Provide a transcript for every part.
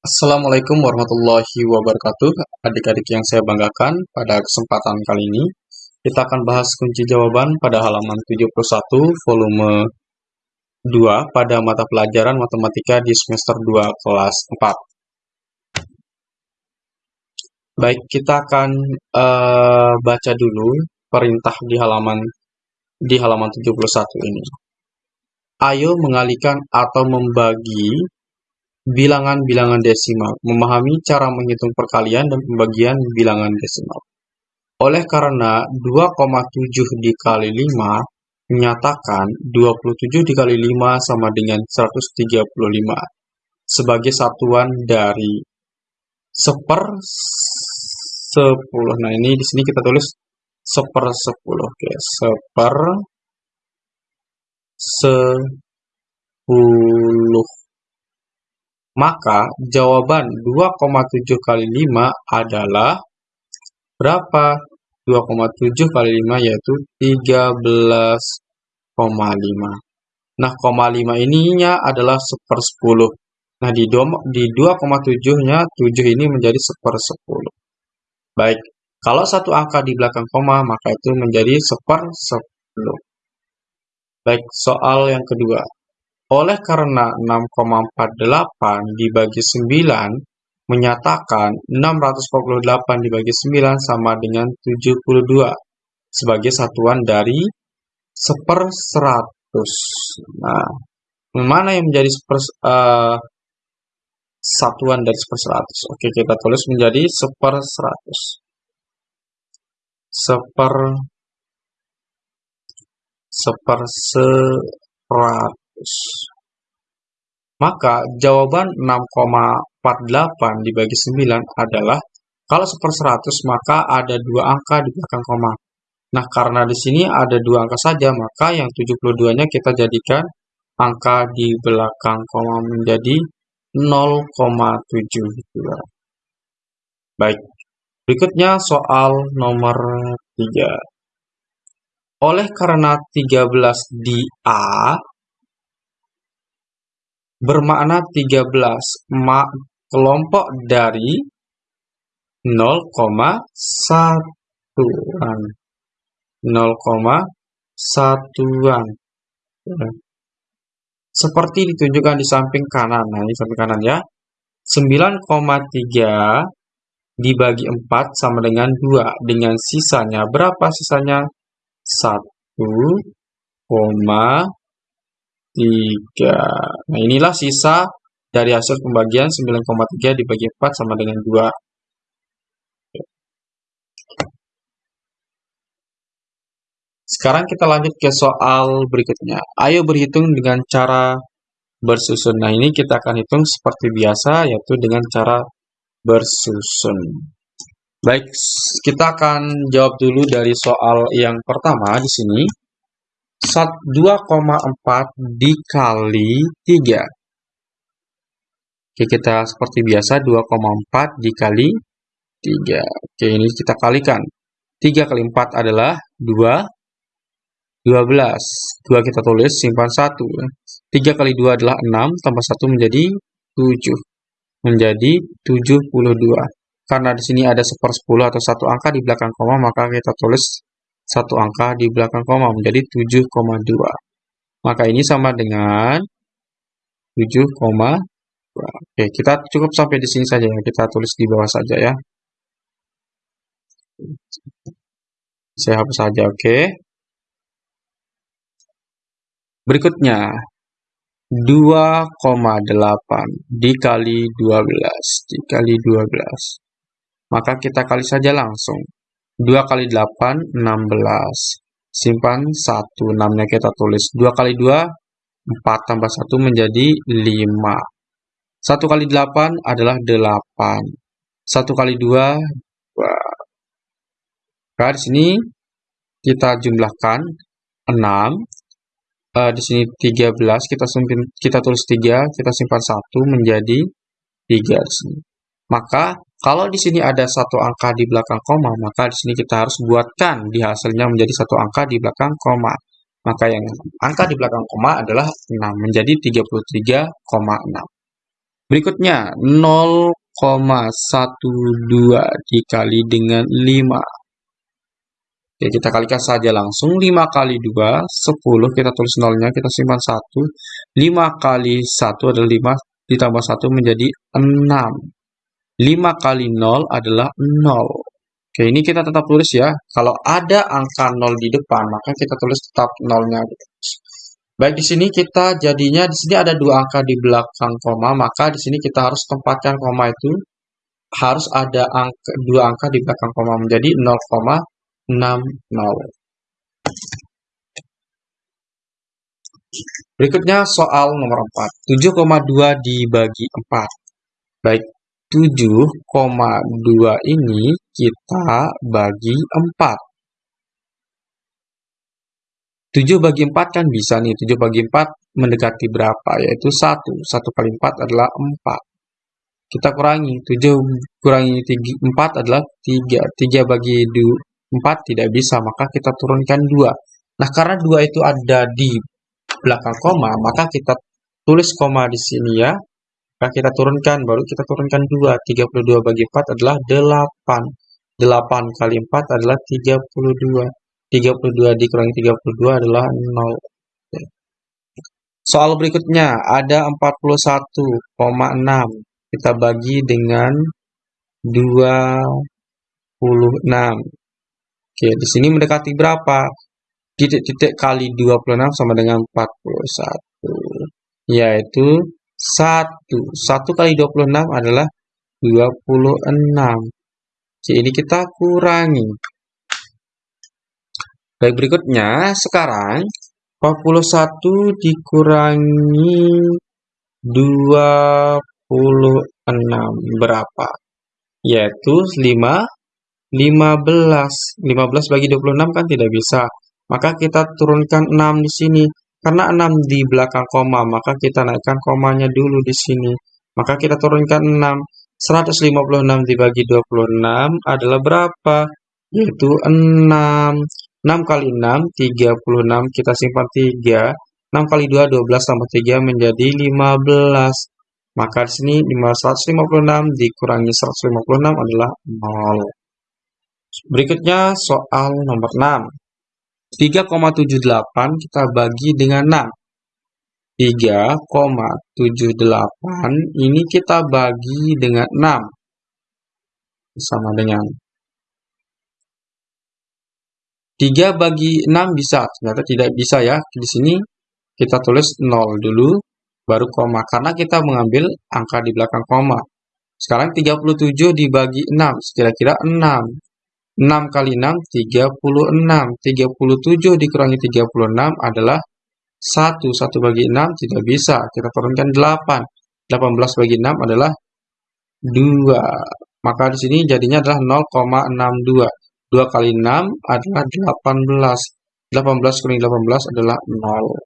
Assalamualaikum warahmatullahi wabarakatuh. Adik-adik yang saya banggakan, pada kesempatan kali ini kita akan bahas kunci jawaban pada halaman 71 volume 2 pada mata pelajaran matematika di semester 2 kelas 4. Baik, kita akan uh, baca dulu perintah di halaman di halaman 71 ini. Ayo mengalihkan atau membagi bilangan-bilangan desimal, memahami cara menghitung perkalian dan pembagian bilangan desimal. Oleh karena 2,7 dikali 5 menyatakan 27 dikali 5 sama dengan 135 sebagai satuan dari seper 10. Nah, ini di sini kita tulis seper 10. Oke, seper 10 maka jawaban 2,7 kali 5 adalah berapa? 2,7 kali 5 yaitu 13,5. Nah, koma 5 ininya adalah seper 10. Nah, di, di 2,7-nya 7 ini menjadi seper 10. Baik, kalau satu angka di belakang koma, maka itu menjadi seper 10. Baik, soal yang kedua. Oleh karena 6,48 dibagi 9 menyatakan 648 dibagi 9 sama dengan 72 sebagai satuan dari seper 100. Nah, mana yang menjadi seper, uh, satuan dari seper 100? Oke, kita tulis menjadi seper 100. Seper seper 100. Maka jawaban 6,48 dibagi 9 adalah kalau seper 100 maka ada dua angka di belakang koma. Nah, karena di sini ada dua angka saja, maka yang 72-nya kita jadikan angka di belakang koma menjadi 0,7. Baik, berikutnya soal nomor 3. Oleh karena 13 di A bermakna 13 ma kelompok dari 0,1-an. 0,1-an. Seperti ditunjukkan di samping kanan. Nah, ini samping kanan ya. 9,3 dibagi 4 sama dengan 2. Dengan sisanya berapa sisanya? 1, 3. Nah, inilah sisa dari hasil pembagian 9,3 dibagi 4 sama dengan 2. Sekarang kita lanjut ke soal berikutnya. Ayo berhitung dengan cara bersusun. Nah, ini kita akan hitung seperti biasa, yaitu dengan cara bersusun. Baik, kita akan jawab dulu dari soal yang pertama di sini. 2,4 dikali 3. Oke, kita seperti biasa 2,4 dikali 3. Oke, ini kita kalikan. 3 kali 4 adalah 2, 12. 2 kita tulis, simpan 1. 3 kali 2 adalah 6, tambah 1 menjadi 7. Menjadi 72. Karena di sini ada seper 10 atau satu angka di belakang koma, maka kita tulis satu angka di belakang koma menjadi 7,2. Maka ini sama dengan 7,2. Oke, kita cukup sampai di sini saja ya. Kita tulis di bawah saja ya. Saya hapus saja, oke. Berikutnya, 2,8 dikali 12 dikali 12. Maka kita kali saja langsung. 2 kali 8, 16. Simpan 1, 6-nya kita tulis. 2 kali 2, 4 tambah 1 menjadi 5. 1 kali 8 adalah 8. 1 kali 2, 2. Nah, di sini kita jumlahkan 6. Uh, eh, di sini 13, kita simpan, kita tulis 3, kita simpan 1 menjadi 3 di sini. Maka kalau di sini ada satu angka di belakang koma, maka di sini kita harus buatkan di hasilnya menjadi satu angka di belakang koma. Maka yang angka di belakang koma adalah 6, menjadi 33,6. Berikutnya 0,12 dikali dengan 5. Oke, kita kalikan saja langsung. 5 kali 2, 10. Kita tulis nolnya, kita simpan 1. 5 kali 1 adalah 5, ditambah 1 menjadi 6. 5 kali 0 adalah 0. Oke, ini kita tetap tulis ya. Kalau ada angka 0 di depan, maka kita tulis tetap nolnya. Gitu. Baik, di sini kita jadinya, di sini ada dua angka di belakang koma, maka di sini kita harus tempatkan koma itu harus ada angka, dua angka di belakang koma menjadi 0,60. Berikutnya soal nomor 4. 7,2 dibagi 4. Baik, 7,2 ini kita bagi 4. 7 bagi 4 kan bisa nih, 7 bagi 4 mendekati berapa? Yaitu 1. 1 kali 4 adalah 4. Kita kurangi, 7 kurangi 4 adalah 3. 3 bagi 4 tidak bisa, maka kita turunkan 2. Nah, karena 2 itu ada di belakang koma, maka kita tulis koma di sini ya. Maka kita turunkan, baru kita turunkan 2. 32 bagi 4 adalah 8. 8 kali 4 adalah 32. 32 dikurangi 32 adalah 0. Soal berikutnya ada 41,6. Kita bagi dengan 26. Oke, di sini mendekati berapa? Titik-titik kali 26 sama dengan 41. Yaitu 1. 1 kali 26 adalah 26. Oke, ini kita kurangi. Baik, berikutnya sekarang 41 dikurangi 26 berapa? Yaitu 5 15. 15 bagi 26 kan tidak bisa. Maka kita turunkan 6 di sini. Karena 6 di belakang koma, maka kita naikkan komanya dulu di sini. Maka kita turunkan 6. 156 dibagi 26 adalah berapa? Yaitu 6. 6 kali 6, 36, kita simpan 3. 6 kali 2, 12 tambah 3 menjadi 15. Maka di sini 556 dikurangi 156 adalah 0. Berikutnya soal nomor 6. 3,78 kita bagi dengan 6. 3,78 ini kita bagi dengan 6. Sama dengan 3 bagi 6 bisa, ternyata tidak bisa ya. Di sini kita tulis 0 dulu, baru koma. Karena kita mengambil angka di belakang koma. Sekarang 37 dibagi 6, kira-kira 6. 6 kali 6, 36. 37 dikurangi 36 adalah 1. 1 bagi 6 tidak bisa. Kita turunkan 8. 18 bagi 6 adalah 2. Maka di sini jadinya adalah 0,62. 2 kali 6 adalah 18. 18 kurangi 18 adalah 0.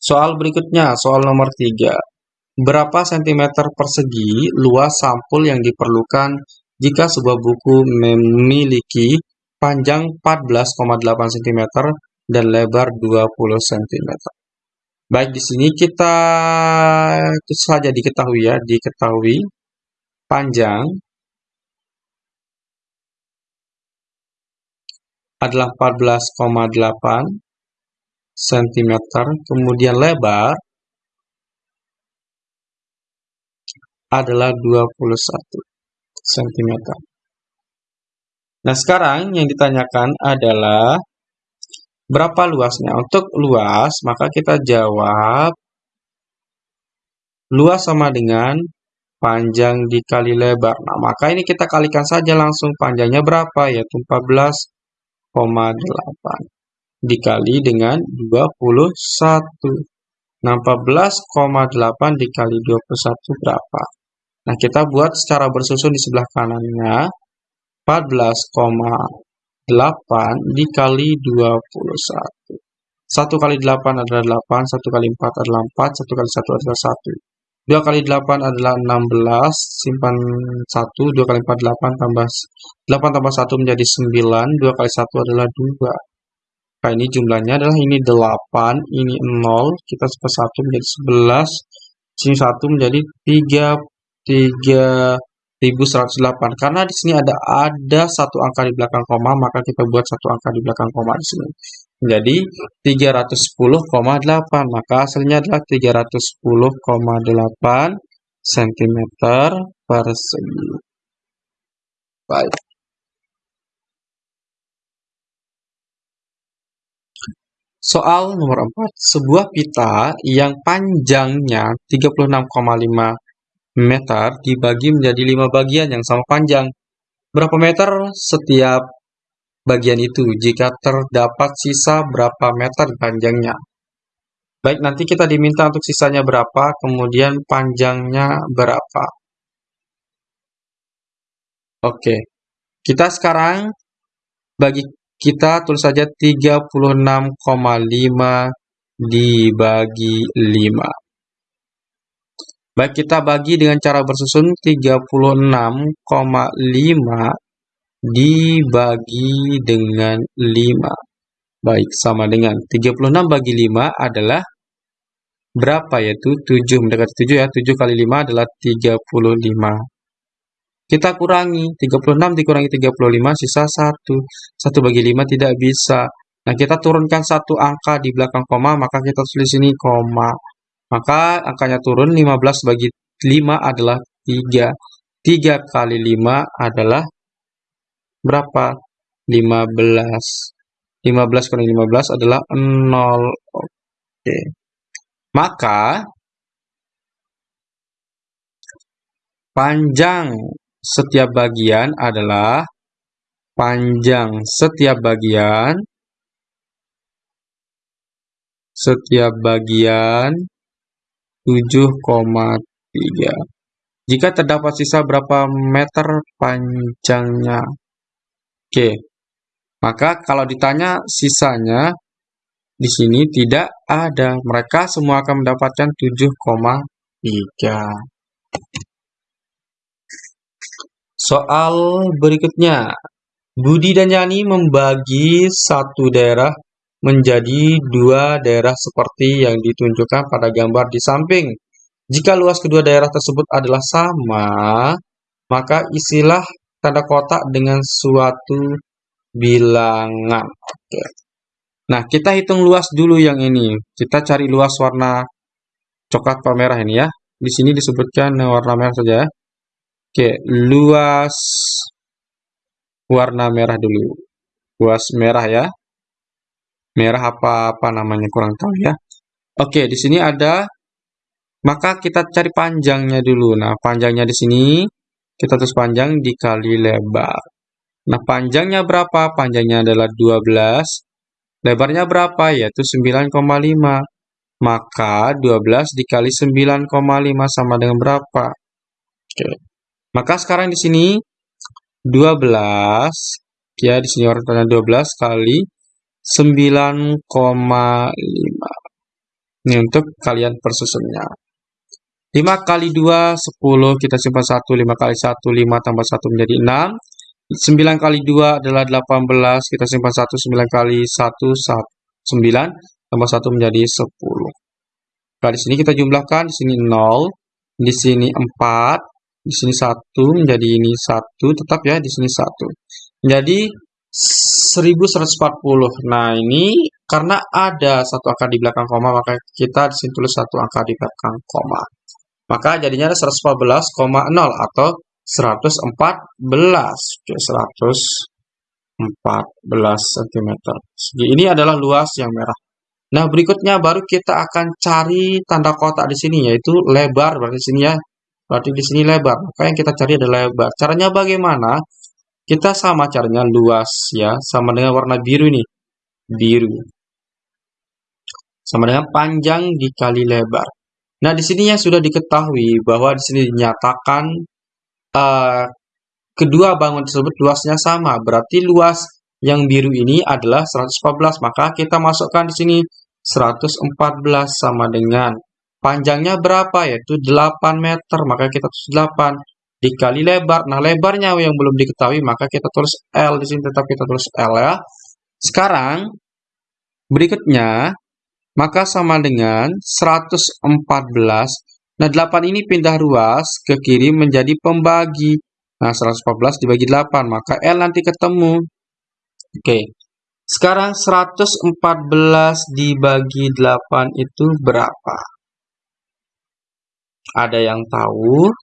Soal berikutnya, soal nomor 3. Berapa sentimeter persegi luas sampul yang diperlukan jika sebuah buku memiliki panjang 14,8 cm dan lebar 20 cm? Baik, di sini kita itu saja diketahui ya, diketahui panjang adalah 14,8 cm, kemudian lebar adalah 21 cm. Nah, sekarang yang ditanyakan adalah Berapa luasnya? Untuk luas, maka kita jawab luas sama dengan panjang dikali lebar. Nah, maka ini kita kalikan saja langsung panjangnya berapa? Yaitu 14,8 dikali dengan 21. Nah, 14,8 dikali 21 berapa? Nah, kita buat secara bersusun di sebelah kanannya. 14, 8 dikali 21. 1 kali 8 adalah 8, 1 kali 4 adalah 4, 1 kali 1 adalah 1. 2 kali 8 adalah 16, simpan 1, 2 kali 4 8 tambah 8 tambah 1 menjadi 9, 2 kali 1 adalah 2. Nah, ini jumlahnya adalah ini 8, ini 0, kita per 1 menjadi 11, sini 1 menjadi 3, 3108. Karena di sini ada ada satu angka di belakang koma, maka kita buat satu angka di belakang koma di sini. Jadi 310,8, maka hasilnya adalah 310,8 cm persegi. Baik. Soal nomor 4. Sebuah pita yang panjangnya 36,5 meter dibagi menjadi 5 bagian yang sama panjang. Berapa meter setiap bagian itu jika terdapat sisa berapa meter panjangnya? Baik, nanti kita diminta untuk sisanya berapa, kemudian panjangnya berapa. Oke, kita sekarang bagi kita tulis saja 36,5 dibagi 5. Baik, kita bagi dengan cara bersusun 36,5 dibagi dengan 5. Baik, sama dengan 36 bagi 5 adalah berapa yaitu 7 mendekati 7 ya. 7 kali 5 adalah 35. Kita kurangi, 36 dikurangi 35 sisa 1. 1 bagi 5 tidak bisa. Nah, kita turunkan satu angka di belakang koma, maka kita tulis sini koma. Maka angkanya turun 15 bagi 5 adalah 3. 3 kali 5 adalah berapa? 15. 15 kali 15 adalah 0. Oke. Maka panjang setiap bagian adalah panjang setiap bagian setiap bagian 7,3. Jika terdapat sisa berapa meter panjangnya? Oke. Maka kalau ditanya sisanya di sini tidak ada. Mereka semua akan mendapatkan 7,3. Soal berikutnya. Budi dan Yani membagi satu daerah menjadi dua daerah seperti yang ditunjukkan pada gambar di samping. Jika luas kedua daerah tersebut adalah sama, maka isilah tanda kotak dengan suatu bilangan. Oke. Nah, kita hitung luas dulu yang ini. Kita cari luas warna coklat atau merah ini ya. Di sini disebutkan warna merah saja ya. Oke, luas warna merah dulu. Luas merah ya. Merah apa apa namanya kurang tahu ya. Oke, di sini ada maka kita cari panjangnya dulu. Nah, panjangnya di sini kita terus panjang dikali lebar. Nah, panjangnya berapa? Panjangnya adalah 12. Lebarnya berapa? Yaitu 9,5. Maka 12 dikali 9,5 sama dengan berapa? Oke. Maka sekarang di sini 12 ya di sini tanya 12 kali 9,5. Ini untuk kalian persusunnya. 5 kali 2 10 kita simpan 1 5 kali 1 5 tambah 1 menjadi 6. 9 kali 2 adalah 18 kita simpan 1 9 kali 1 1 9 tambah 1 menjadi 10. Nah, di sini kita jumlahkan di sini 0, di sini 4, di sini satu menjadi ini satu tetap ya di sini satu jadi 1140 nah ini karena ada satu angka di belakang koma maka kita di sini tulis satu angka di belakang koma. Maka jadinya ada 114,0 atau 114 Oke, 114 cm segi ini adalah luas yang merah. Nah, berikutnya baru kita akan cari tanda kotak di sini yaitu lebar. Berarti sini ya. Berarti di sini lebar. Maka yang kita cari adalah lebar. Caranya bagaimana? Kita sama caranya luas ya, sama dengan warna biru ini. Biru. Sama dengan panjang dikali lebar. Nah, di sini yang sudah diketahui bahwa di sini dinyatakan uh, kedua bangun tersebut luasnya sama. Berarti luas yang biru ini adalah 114. Maka kita masukkan di sini 114 sama dengan Panjangnya berapa? Yaitu 8 meter. Maka kita tulis 8 dikali lebar. Nah, lebarnya yang belum diketahui, maka kita tulis L di sini tetap kita tulis L ya. Sekarang Berikutnya, maka sama dengan 114. Nah, 8 ini pindah ruas ke kiri menjadi pembagi. Nah, 114 dibagi 8, maka L nanti ketemu. Oke, sekarang 114 dibagi 8 itu berapa? Ada yang tahu?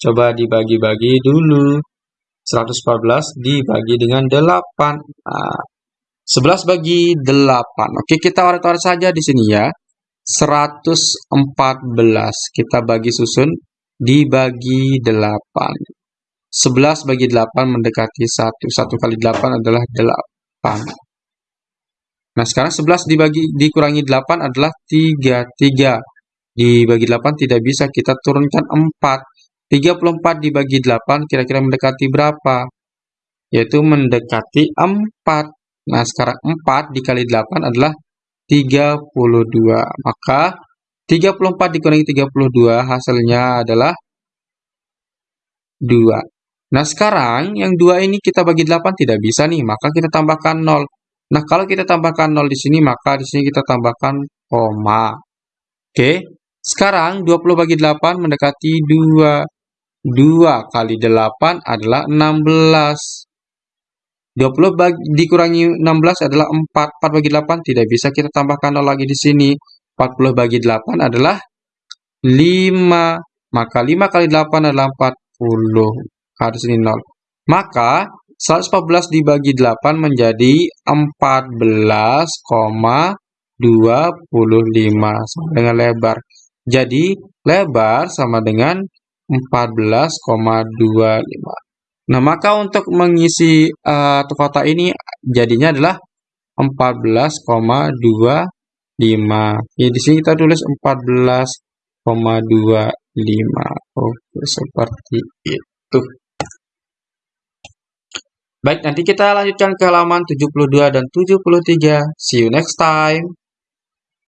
Coba dibagi-bagi dulu. 114 dibagi dengan 8. Nah, 11 bagi 8. Oke, kita waret-waret saja di sini ya. 114 kita bagi susun dibagi 8. 11 bagi 8 mendekati 1. 1 kali 8 adalah 8. Nah, sekarang 11 dibagi dikurangi 8 adalah 3. 3 dibagi 8 tidak bisa, kita turunkan 4. 34 dibagi 8 kira-kira mendekati berapa? Yaitu mendekati 4. Nah, sekarang 4 dikali 8 adalah 32. Maka 34 dikurangi 32 hasilnya adalah 2. Nah, sekarang yang 2 ini kita bagi 8 tidak bisa nih, maka kita tambahkan 0. Nah, kalau kita tambahkan 0 di sini, maka di sini kita tambahkan koma. Oke, sekarang 20 bagi 8 mendekati 2. 2 kali 8 adalah 16. 20 bagi, dikurangi 16 adalah 4. 4 bagi 8 tidak bisa kita tambahkan 0 lagi di sini. 40 bagi 8 adalah 5. Maka 5 kali 8 adalah 40. Harus ini 0. Maka 114 dibagi 8 menjadi 14,25 sama dengan lebar. Jadi lebar sama dengan 14,25. Nah, maka untuk mengisi uh, kotak ini jadinya adalah 14,25. Ya, di sini kita tulis 14,25. Oke, seperti itu. Baik, nanti kita lanjutkan ke halaman 72 dan 73. See you next time.